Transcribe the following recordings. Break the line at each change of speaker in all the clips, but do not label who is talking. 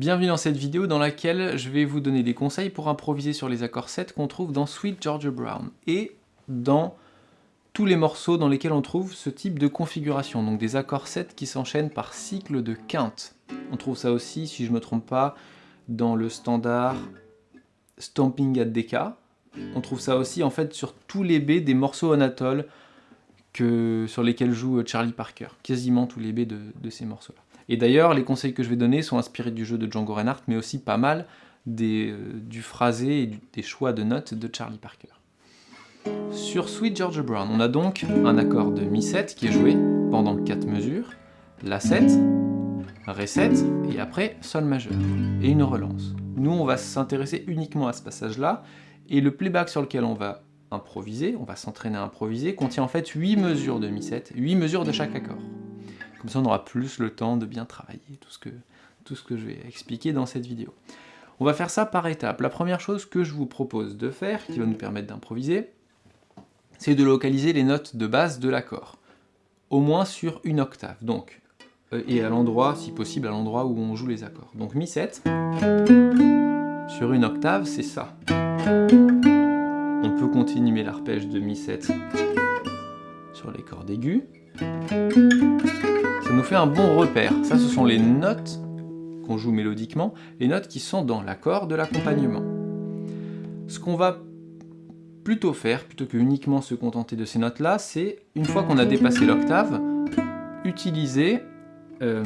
Bienvenue dans cette vidéo dans laquelle je vais vous donner des conseils pour improviser sur les accords 7 qu'on trouve dans Sweet Georgia Brown et dans tous les morceaux dans lesquels on trouve ce type de configuration, donc des accords 7 qui s'enchaînent par cycle de quinte. On trouve ça aussi, si je ne me trompe pas, dans le standard Stomping at Decca. On trouve ça aussi en fait sur tous les B des morceaux Anatole sur lesquels joue Charlie Parker, quasiment tous les B de ces morceaux-là. Et d'ailleurs, les conseils que je vais donner sont inspirés du jeu de Django Reinhardt, mais aussi pas mal euh, du phrasé et des choix de notes de Charlie Parker. Sur Sweet Georgia Brown, on a donc un accord de Mi7 qui est joué pendant 4 mesures, La7, Ré7 et après Sol majeur, et une relance. Nous, on va s'intéresser uniquement à ce passage-là, et le playback sur lequel on va improviser, on va s'entraîner à improviser, contient en fait 8 mesures de Mi7, 8 mesures de chaque accord. Comme ça, on aura plus le temps de bien travailler tout ce que, tout ce que je vais expliquer dans cette vidéo. On va faire ça par étapes. La première chose que je vous propose de faire, qui va nous permettre d'improviser, c'est de localiser les notes de base de l'accord, au moins sur une octave, donc, euh, et à l'endroit, si possible, à l'endroit où on joue les accords. Donc Mi 7, sur une octave, c'est ça. On peut continuer l'arpège de Mi 7 sur les cordes aiguës, ça nous fait un bon repère. Ça, ce sont les notes qu'on joue mélodiquement, les notes qui sont dans l'accord de l'accompagnement. Ce qu'on va plutôt faire, plutôt que uniquement se contenter de ces notes-là, c'est, une fois qu'on a dépassé l'octave, utiliser euh,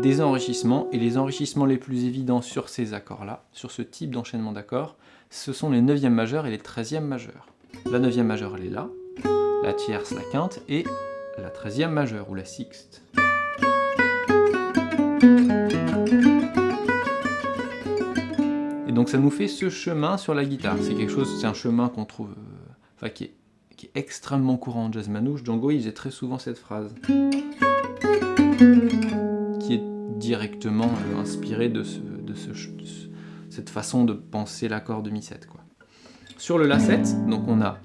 des enrichissements, et les enrichissements les plus évidents sur ces accords-là, sur ce type d'enchaînement d'accords, ce sont les 9e majeurs et les 13e majeurs. La 9e majeure, elle est là, la tierce, la quinte, et la 13e majeure ou la sixte. Et donc ça nous fait ce chemin sur la guitare. C'est quelque chose, c'est un chemin qu'on trouve, euh, enfin qui est, extrêmement courant en jazz manouche. Django il faisait très souvent cette phrase, qui est directement euh, inspirée de, cette façon de penser l'accord de mi-7. Sur le La7, donc on a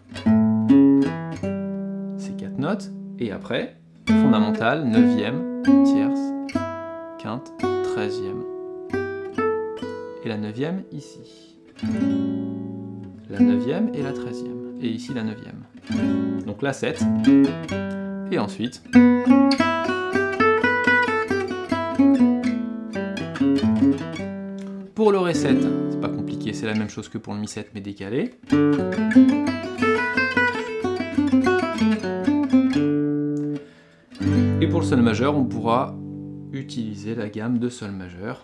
ces quatre notes, et après, fondamentale, neuvième, tierce, quinte, treizième. Et la neuvième ici. La neuvième et la treizième. Et ici la neuvième. Donc la 7. Et ensuite... Pour le Ré 7, c'est pas compliqué, c'est la même chose que pour le Mi 7 mais décalé. Et pour le Sol majeur, on pourra utiliser la gamme de Sol majeur.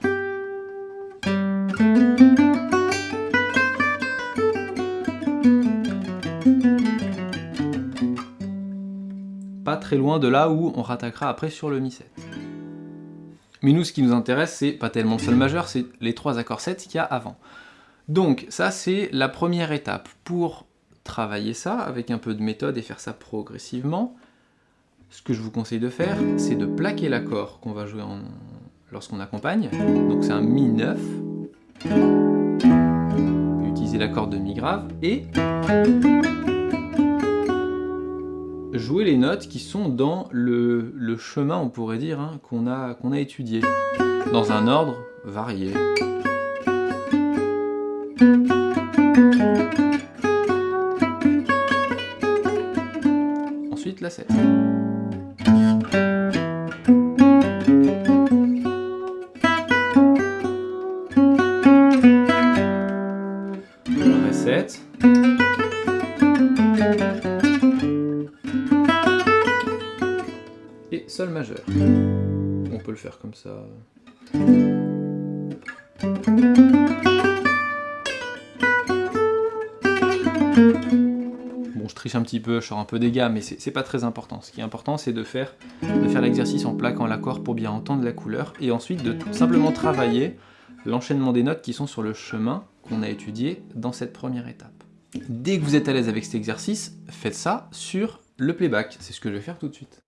Pas très loin de là où on rattaquera après sur le Mi 7. Mais nous, ce qui nous intéresse, c'est pas tellement le Sol majeur, c'est les trois accords 7 qu'il y a avant. Donc ça, c'est la première étape. Pour travailler ça avec un peu de méthode et faire ça progressivement, ce que je vous conseille de faire, c'est de plaquer l'accord qu'on va jouer lorsqu'on accompagne. Donc c'est un Mi 9. Utiliser l'accord de Mi grave et jouer les notes qui sont dans le, chemin, on pourrait dire, hein, qu'on a, qu'on a étudié, dans un ordre varié. Ensuite la 7. On peut le faire comme ça. Bon, je triche un petit peu, je sors un peu des gammes, mais c'est pas très important. Ce qui est important, c'est de faire, de faire l'exercice en plaquant l'accord pour bien entendre la couleur, et ensuite de simplement travailler l'enchaînement des notes qui sont sur le chemin qu'on a étudié dans cette première étape. Dès que vous êtes à l'aise avec cet exercice, faites ça sur le playback. C'est ce que je vais faire tout de suite.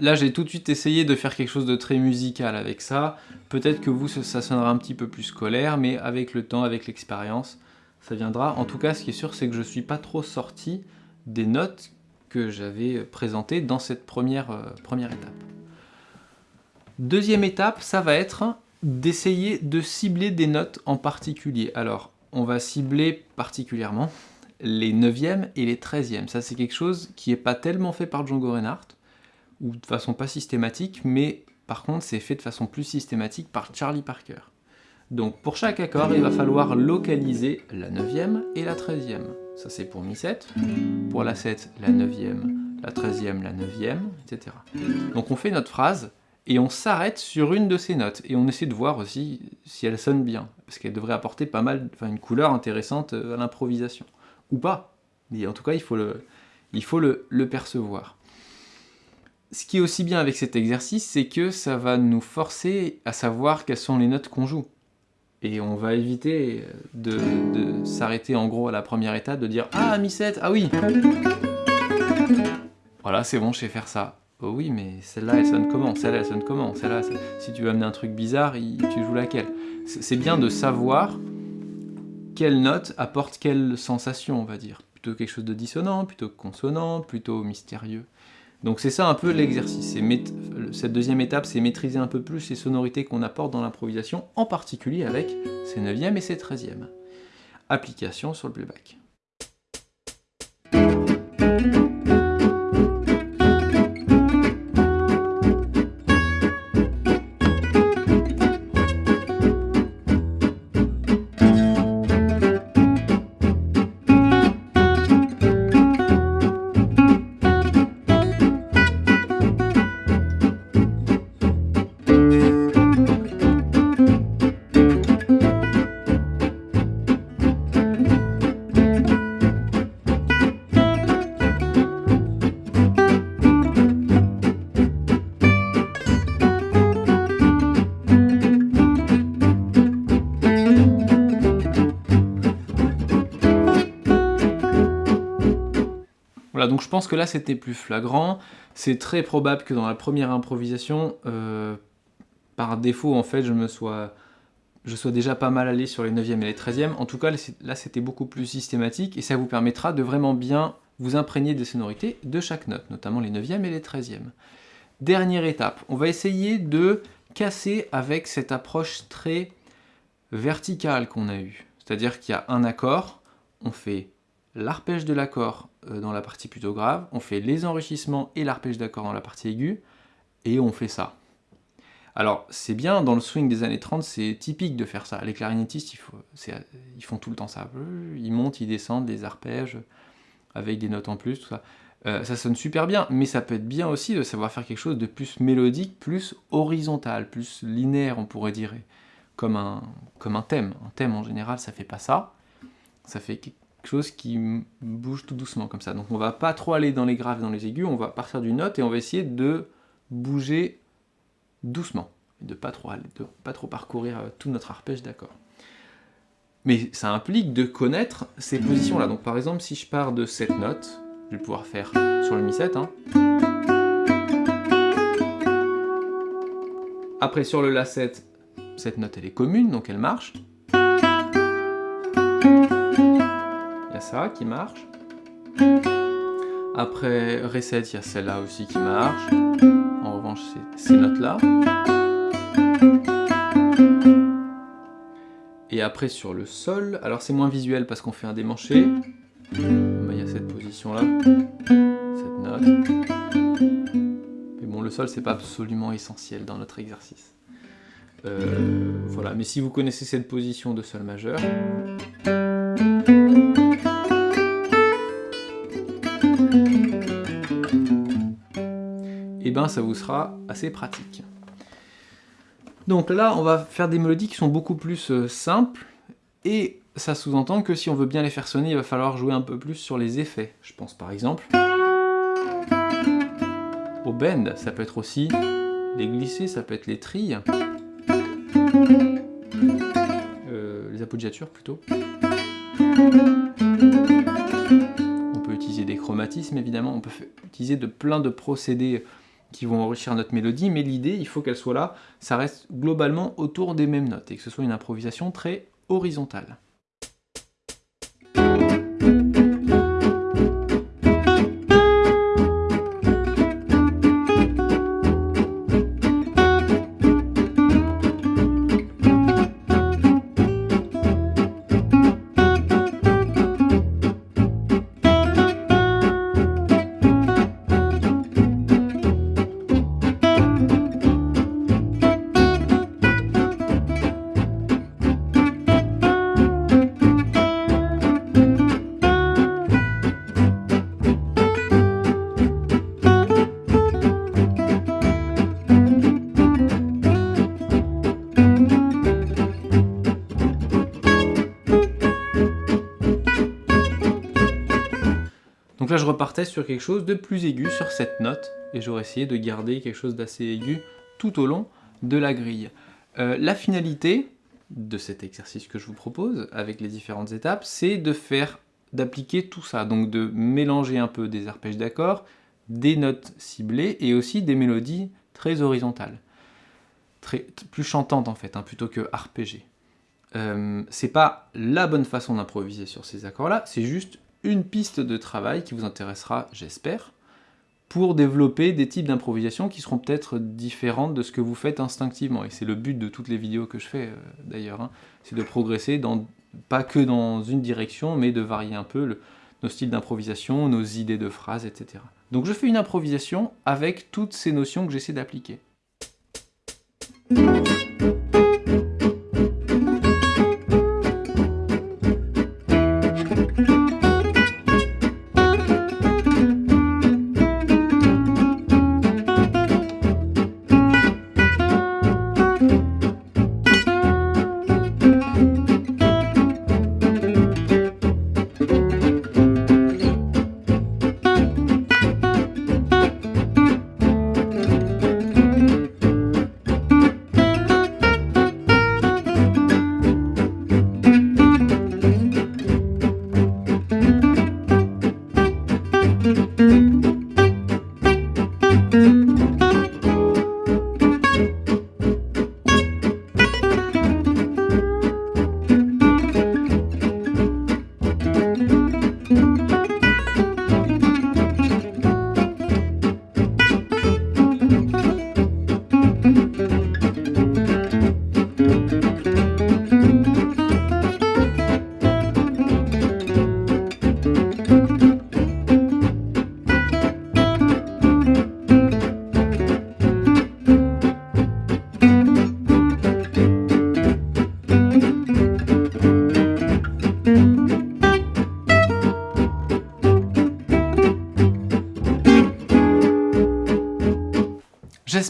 Là, j'ai tout de suite essayé de faire quelque chose de très musical avec ça. Peut-être que vous, ça sonnera un petit peu plus scolaire, mais avec le temps, avec l'expérience, ça viendra. En tout cas, ce qui est sûr, c'est que je ne suis pas trop sorti des notes que j'avais présentées dans cette première, euh, première étape. Deuxième étape, ça va être d'essayer de cibler des notes en particulier. Alors, on va cibler particulièrement les 9e et les 13e. Ça, c'est quelque chose qui n'est pas tellement fait par Django Reinhardt, ou de façon pas systématique, mais par contre, c'est fait de façon plus systématique par Charlie Parker. Donc, pour chaque accord, il va falloir localiser la 9e et la 13e. Ça, c'est pour Mi7. Pour la 7, la 9e, la 13e, la 9e, etc. Donc, on fait notre phrase, et on s'arrête sur une de ces notes, et on essaie de voir aussi si elle sonne bien, parce qu'elle devrait apporter pas mal, enfin une couleur intéressante à l'improvisation ou pas. Mais en tout cas, il faut le, il faut le, percevoir. Ce qui est aussi bien avec cet exercice, c'est que ça va nous forcer à savoir quelles sont les notes qu'on joue. Et on va éviter de, s'arrêter en gros à la première étape, de dire « Ah, mi 7, ah oui !» Voilà, c'est bon, je sais faire ça. Oh oui, mais celle-là, elle sonne comment? Celle-là, elle sonne comment? Celle-là, si tu veux amener un truc bizarre, tu joues laquelle? C'est bien de savoir quelle note apporte quelle sensation, on va dire. Plutôt quelque chose de dissonant, plutôt consonant, plutôt mystérieux. Donc c'est ça un peu l'exercice. Cette deuxième étape, c'est maîtriser un peu plus les sonorités qu'on apporte dans l'improvisation, en particulier avec ses 9e et ses 13e. Application sur le playback. Pense que là c'était plus flagrant. C'est très probable que dans la première improvisation, euh, par défaut en fait, je me sois, je sois déjà pas mal allé sur les 9e et les 13e. En tout cas, là c'était beaucoup plus systématique et ça vous permettra de vraiment bien vous imprégner des sonorités de chaque note, notamment les 9e et les 13e. Dernière étape, on va essayer de casser avec cette approche très verticale qu'on a eue. C'est-à-dire qu'il y a un accord, on fait l'arpège de l'accord dans la partie plutôt grave, on fait les enrichissements et l'arpège d'accord dans la partie aiguë, et on fait ça. Alors, c'est bien, dans le swing des années 30, c'est typique de faire ça. Les clarinettistes, ils, font tout le temps ça. Ils montent, ils descendent, les arpèges, avec des notes en plus, tout ça. Euh, ça sonne super bien, mais ça peut être bien aussi de savoir faire quelque chose de plus mélodique, plus horizontal, plus linéaire, on pourrait dire, comme un, comme un thème. Un thème, en général, ça fait pas ça. Ça fait chose qui bouge tout doucement comme ça. Donc on va pas trop aller dans les graves et dans les aigus, on va partir d'une note et on va essayer de bouger doucement, de pas trop aller, de pas trop parcourir euh, tout notre arpège d'accord. Mais ça implique de connaître ces positions-là. Donc par exemple, si je pars de cette note, je vais pouvoir faire sur le Mi7. Hein. Après sur le La7, cette note elle est commune, donc elle marche. Ça qui marche. Après Reset, il y a celle-là aussi qui marche. En revanche, c'est ces notes-là. Et après sur le Sol, alors c'est moins visuel parce qu'on fait un démanché. Il y a cette position-là, cette note. Mais bon, le Sol, c'est pas absolument essentiel dans notre exercice. Euh, voilà, mais si vous connaissez cette position de Sol majeur, eh ben ça vous sera assez pratique. Donc là, on va faire des mélodies qui sont beaucoup plus euh, simples, et ça sous-entend que si on veut bien les faire sonner, il va falloir jouer un peu plus sur les effets. Je pense par exemple au bend, ça peut être aussi les glissés, ça peut être les trilles, euh, les appoggiatures plutôt. On peut utiliser des chromatismes évidemment, on peut utiliser de plein de procédés qui vont enrichir notre mélodie, mais l'idée, il faut qu'elle soit là, ça reste globalement autour des mêmes notes, et que ce soit une improvisation très horizontale. Sur quelque chose de plus aigu, sur cette note, et j'aurais essayé de garder quelque chose d'assez aigu tout au long de la grille. Euh, la finalité de cet exercice que je vous propose, avec les différentes étapes, c'est de faire, d'appliquer tout ça, donc de mélanger un peu des arpèges d'accords, des notes ciblées, et aussi des mélodies très horizontales, très, plus chantantes en fait, hein, plutôt que arpégées. Euh, c'est pas la bonne façon d'improviser sur ces accords-là, c'est juste une piste de travail qui vous intéressera, j'espère, pour développer des types d'improvisation qui seront peut-être différentes de ce que vous faites instinctivement. Et c'est le but de toutes les vidéos que je fais, euh, d'ailleurs, hein. c'est de progresser, pas que dans une direction, mais de varier un peu nos styles d'improvisation, nos idées de phrases, etc. Donc je fais une improvisation avec toutes ces notions que j'essaie d'appliquer.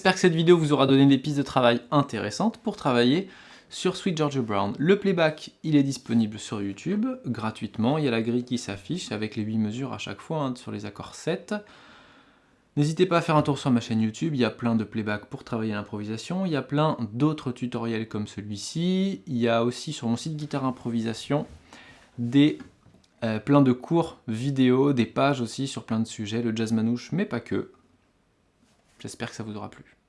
J'espère que cette vidéo vous aura donné des pistes de travail intéressantes pour travailler sur Sweet Georgia Brown. Le playback, il est disponible sur YouTube, gratuitement. Il y a la grille qui s'affiche avec les 8 mesures à chaque fois hein, sur les accords 7. N'hésitez pas à faire un tour sur ma chaîne YouTube, il y a plein de playback pour travailler l'improvisation, il y a plein d'autres tutoriels comme celui-ci, il y a aussi sur mon site Guitare Improvisation des euh, plein de cours vidéo, des pages aussi sur plein de sujets, le jazz manouche, mais pas que. J'espère que ça vous aura plu.